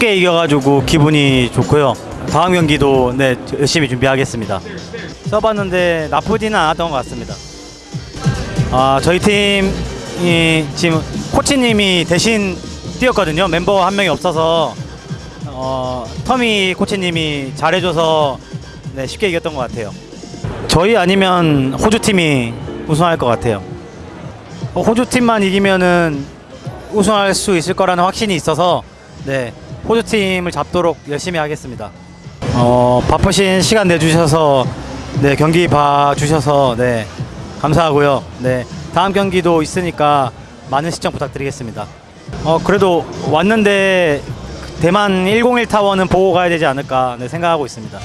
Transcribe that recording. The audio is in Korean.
쉽게 이겨가지고 기분이 좋고요. 다음 경기도 네 열심히 준비하겠습니다. 써봤는데 나쁘지는 않았던 것 같습니다. 아 저희 팀이 지금 코치님이 대신 뛰었거든요. 멤버 한 명이 없어서 어, 터미 코치님이 잘해줘서 네, 쉽게 이겼던 것 같아요. 저희 아니면 호주 팀이 우승할 것 같아요. 어, 호주 팀만 이기면은 우승할 수 있을 거라는 확신이 있어서 네 호주 팀을 잡도록 열심히 하겠습니다. 어 바쁘신 시간 내주셔서 네 경기 봐주셔서 네 감사하고요. 네 다음 경기도 있으니까 많은 시청 부탁드리겠습니다. 어 그래도 왔는데 대만 101 타워는 보고 가야 되지 않을까 네, 생각하고 있습니다.